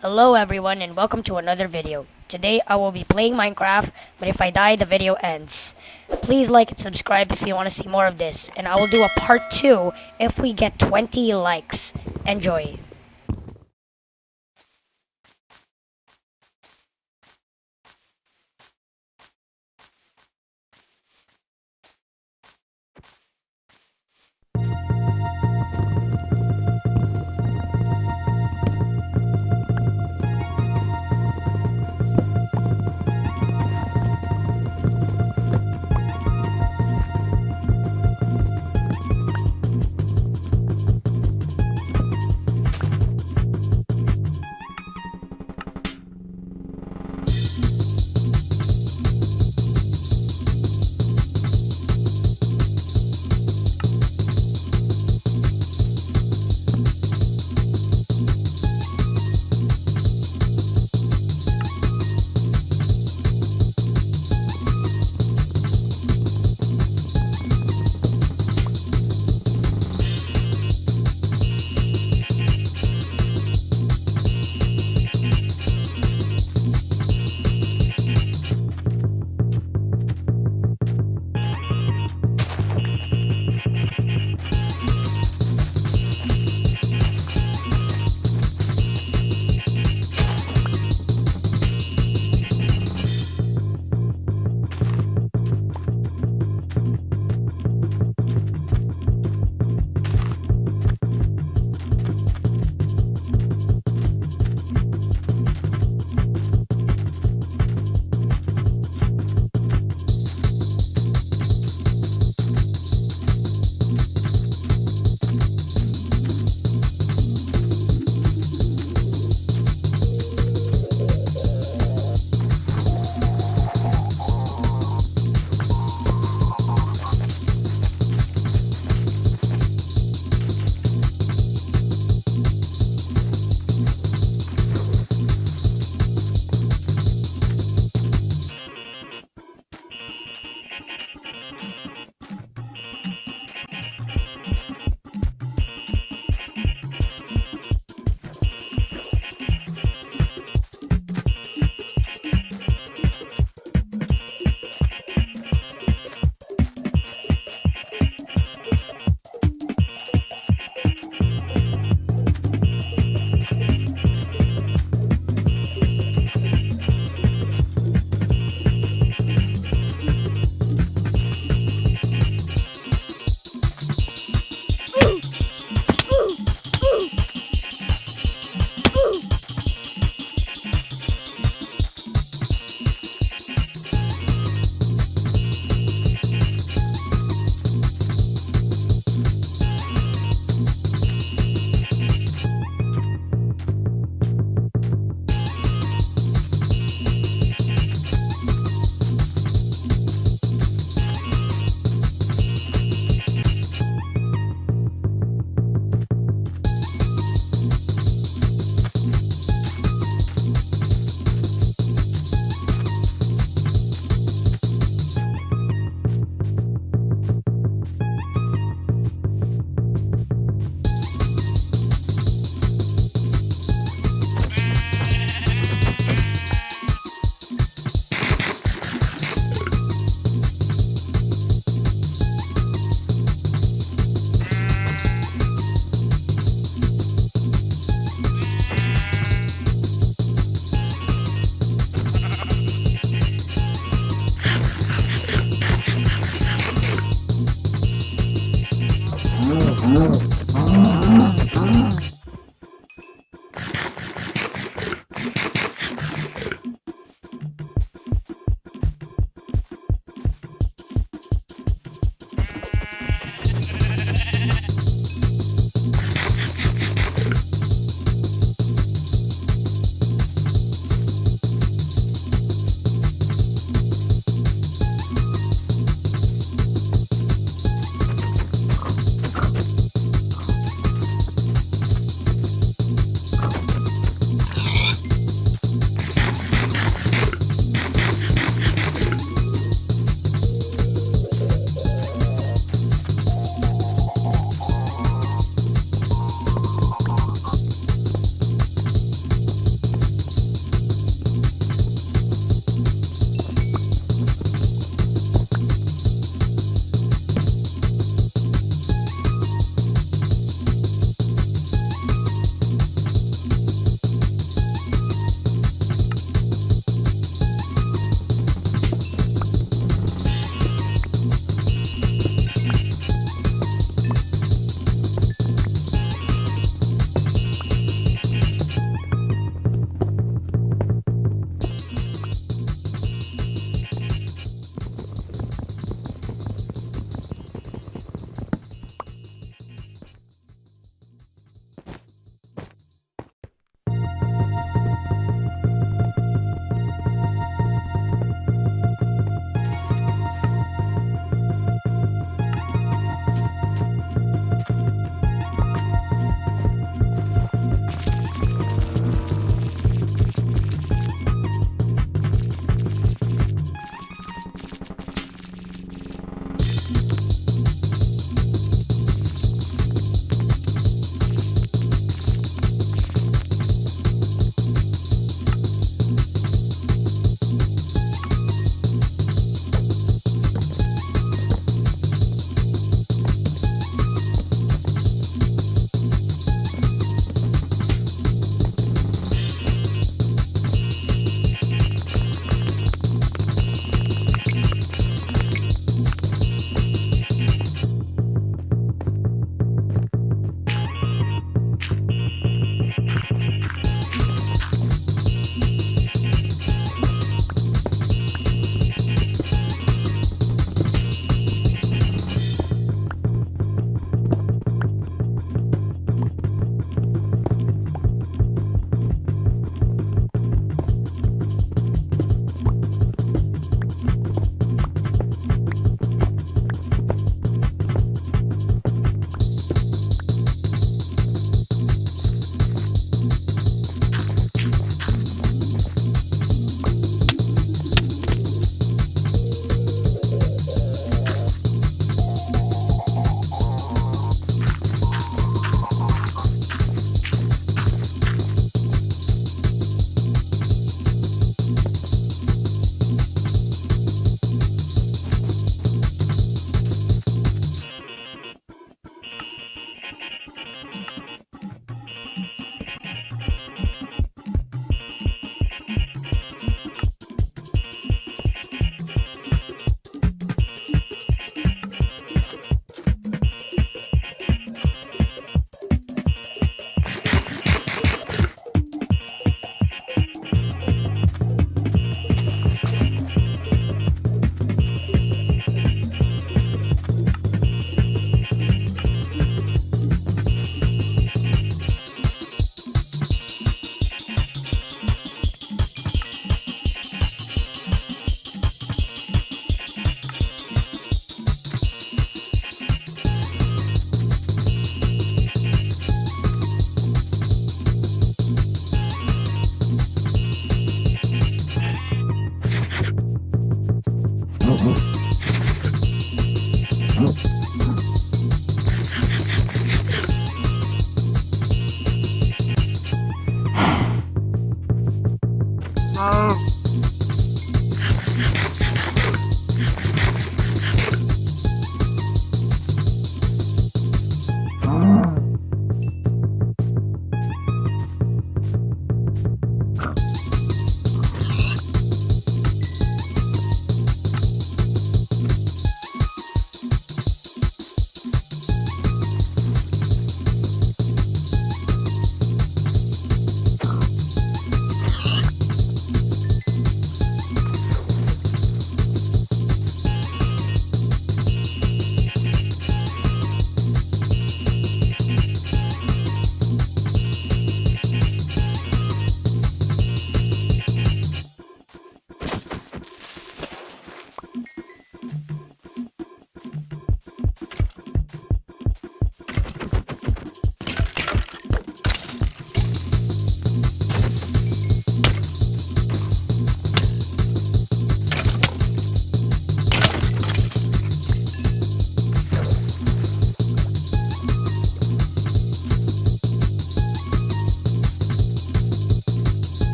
Hello everyone and welcome to another video. Today I will be playing Minecraft, but if I die the video ends. Please like and subscribe if you want to see more of this, and I will do a part 2 if we get 20 likes. Enjoy.